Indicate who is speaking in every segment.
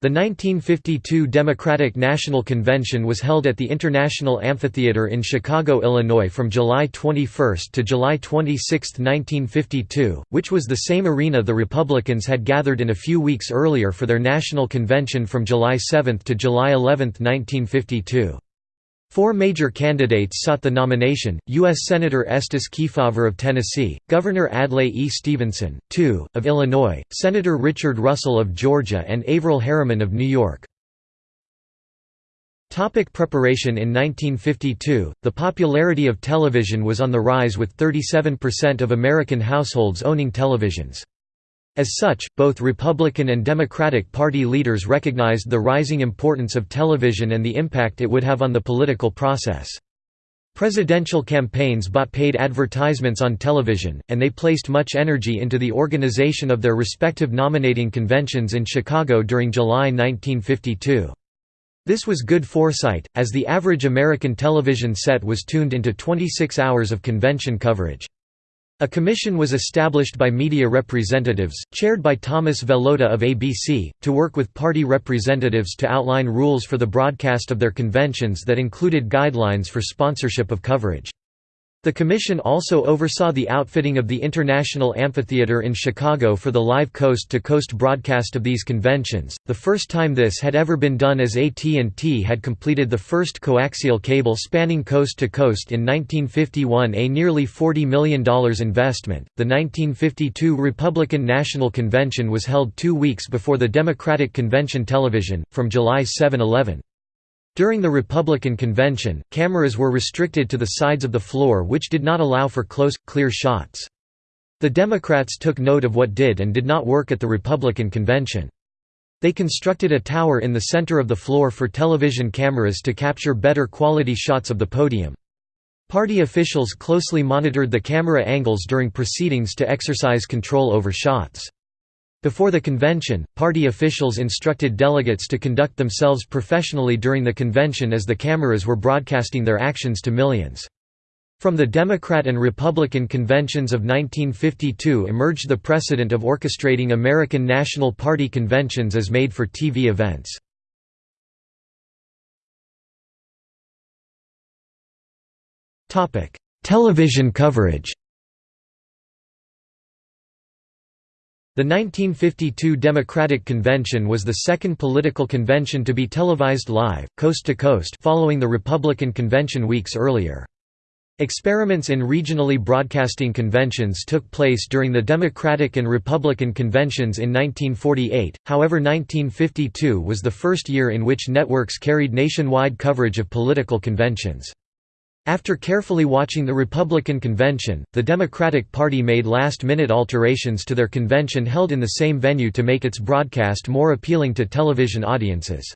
Speaker 1: The 1952 Democratic National Convention was held at the International Amphitheater in Chicago, Illinois from July 21 to July 26, 1952, which was the same arena the Republicans had gathered in a few weeks earlier for their national convention from July 7 to July 11, 1952. Four major candidates sought the nomination, U.S. Senator Estes Kefauver of Tennessee, Governor Adlai E. Stevenson, II, of Illinois, Senator Richard Russell of Georgia and Averell Harriman of New York. Topic preparation In 1952, the popularity of television was on the rise with 37% of American households owning televisions. As such, both Republican and Democratic Party leaders recognized the rising importance of television and the impact it would have on the political process. Presidential campaigns bought paid advertisements on television, and they placed much energy into the organization of their respective nominating conventions in Chicago during July 1952. This was good foresight, as the average American television set was tuned into 26 hours of convention coverage. A commission was established by media representatives, chaired by Thomas Velotta of ABC, to work with party representatives to outline rules for the broadcast of their conventions that included guidelines for sponsorship of coverage. The commission also oversaw the outfitting of the International Amphitheater in Chicago for the live coast-to-coast -coast broadcast of these conventions, the first time this had ever been done as AT&T had completed the first coaxial cable spanning coast-to-coast -coast in 1951 a nearly $40 million investment. The 1952 Republican National Convention was held two weeks before the Democratic Convention television, from July 7–11. During the Republican convention, cameras were restricted to the sides of the floor which did not allow for close, clear shots. The Democrats took note of what did and did not work at the Republican convention. They constructed a tower in the center of the floor for television cameras to capture better quality shots of the podium. Party officials closely monitored the camera angles during proceedings to exercise control over shots. Before the convention, party officials instructed delegates to conduct themselves professionally during the convention as the cameras were broadcasting their actions to millions. From the Democrat and Republican conventions of 1952 emerged the precedent of orchestrating American National Party conventions as made-for-TV events. Television coverage The 1952 Democratic Convention was the second political convention to be televised live, coast to coast following the Republican convention weeks earlier. Experiments in regionally broadcasting conventions took place during the Democratic and Republican conventions in 1948, however 1952 was the first year in which networks carried nationwide coverage of political conventions. After carefully watching the Republican convention, the Democratic Party made last-minute alterations to their convention held in the same venue to make its broadcast more appealing to television audiences.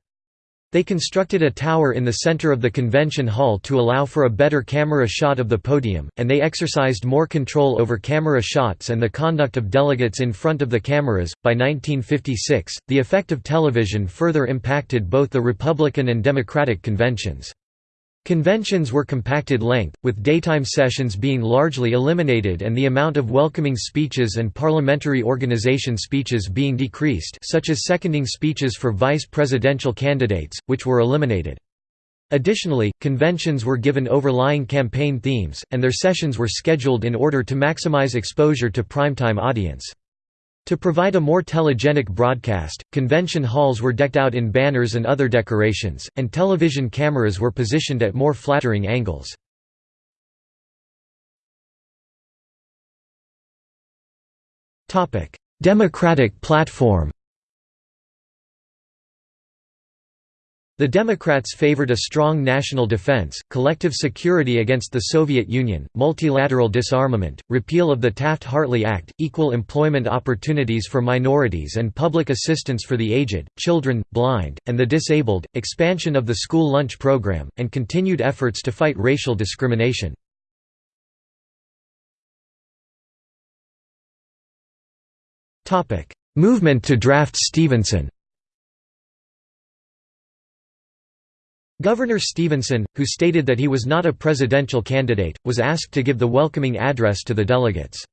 Speaker 1: They constructed a tower in the center of the convention hall to allow for a better camera shot of the podium, and they exercised more control over camera shots and the conduct of delegates in front of the cameras. By 1956, the effect of television further impacted both the Republican and Democratic conventions. Conventions were compacted length, with daytime sessions being largely eliminated and the amount of welcoming speeches and parliamentary organization speeches being decreased such as seconding speeches for vice presidential candidates, which were eliminated. Additionally, conventions were given overlying campaign themes, and their sessions were scheduled in order to maximize exposure to primetime audience. To provide a more telegenic broadcast, convention halls were decked out in banners and other decorations, and television cameras were positioned at more flattering angles. Democratic platform The Democrats favored a strong national defense, collective security against the Soviet Union, multilateral disarmament, repeal of the Taft-Hartley Act, equal employment opportunities for minorities and public assistance for the aged, children, blind, and the disabled, expansion of the school lunch program, and continued efforts to fight racial discrimination. Movement to draft Stevenson Governor Stevenson, who stated that he was not a presidential candidate, was asked to give the welcoming address to the delegates.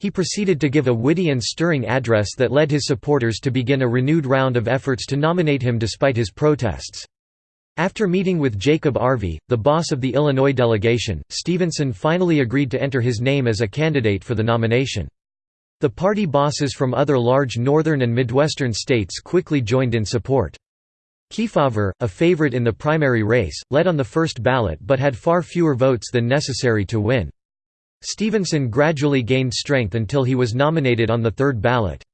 Speaker 1: He proceeded to give a witty and stirring address that led his supporters to begin a renewed round of efforts to nominate him despite his protests. After meeting with Jacob Arvey, the boss of the Illinois delegation, Stevenson finally agreed to enter his name as a candidate for the nomination. The party bosses from other large northern and midwestern states quickly joined in support. Kefauver, a favorite in the primary race, led on the first ballot but had far fewer votes than necessary to win. Stevenson gradually gained strength until he was nominated on the third ballot.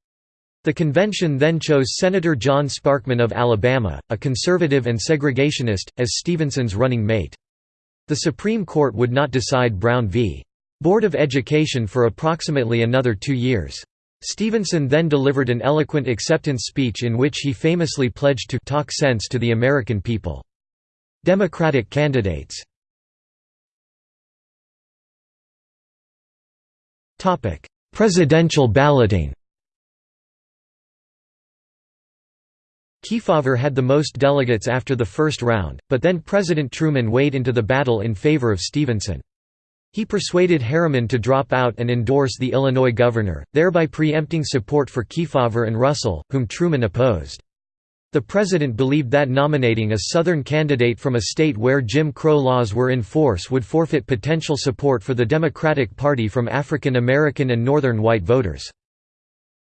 Speaker 1: The convention then chose Senator John Sparkman of Alabama, a conservative and segregationist, as Stevenson's running mate. The Supreme Court would not decide Brown v. Board of Education for approximately another two years. Stevenson then delivered an eloquent acceptance speech in which he famously pledged to «talk sense to the American people». Democratic candidates Presidential balloting Kefauver had the most delegates after the first round, but then President Truman weighed into the battle in favor of Stevenson. He persuaded Harriman to drop out and endorse the Illinois governor, thereby preempting support for Kefauver and Russell, whom Truman opposed. The president believed that nominating a Southern candidate from a state where Jim Crow laws were in force would forfeit potential support for the Democratic Party from African American and Northern white voters.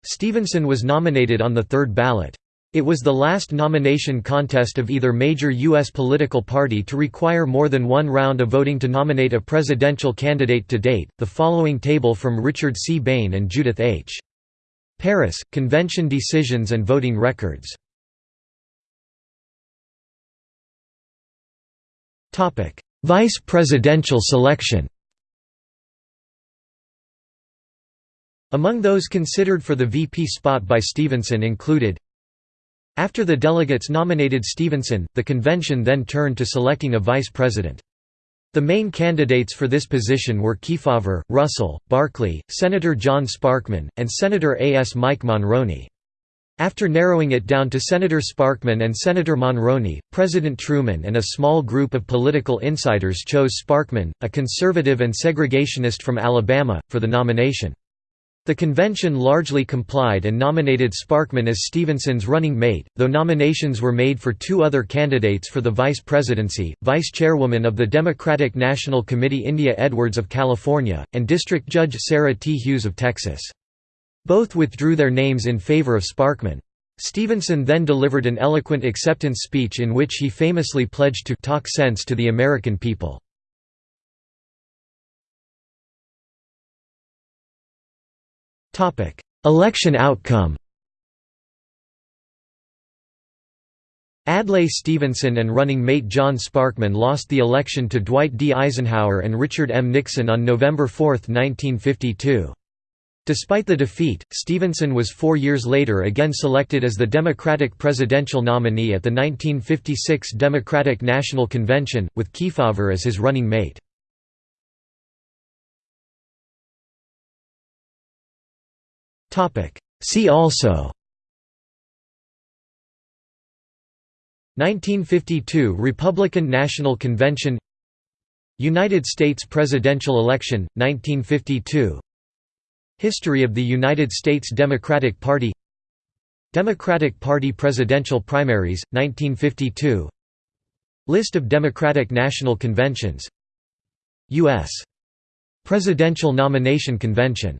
Speaker 1: Stevenson was nominated on the third ballot. It was the last nomination contest of either major U.S. political party to require more than one round of voting to nominate a presidential candidate to date. The following table from Richard C. Bain and Judith H. Parris, Convention Decisions and Voting Records Vice presidential selection Among those considered for the VP spot by Stevenson included After the delegates nominated Stevenson, the convention then turned to selecting a vice president. The main candidates for this position were Kefauver, Russell, Barkley, Senator John Sparkman, and Senator A. S. Mike Monroney. After narrowing it down to Senator Sparkman and Senator Monroney, President Truman and a small group of political insiders chose Sparkman, a conservative and segregationist from Alabama, for the nomination. The convention largely complied and nominated Sparkman as Stevenson's running mate, though nominations were made for two other candidates for the vice presidency, vice chairwoman of the Democratic National Committee India Edwards of California, and District Judge Sarah T. Hughes of Texas. Both withdrew their names in favor of Sparkman. Stevenson then delivered an eloquent acceptance speech in which he famously pledged to «talk sense to the American people». Election outcome Adlai Stevenson and running mate John Sparkman lost the election to Dwight D. Eisenhower and Richard M. Nixon on November 4, 1952. Despite the defeat, Stevenson was four years later again selected as the Democratic presidential nominee at the 1956 Democratic National Convention, with Kefauver as his running mate. See also. 1952 Republican National Convention. United States presidential election, 1952 History of the United States Democratic Party. Democratic Party presidential primaries, 1952 List of Democratic National Conventions. U.S. Presidential Nomination Convention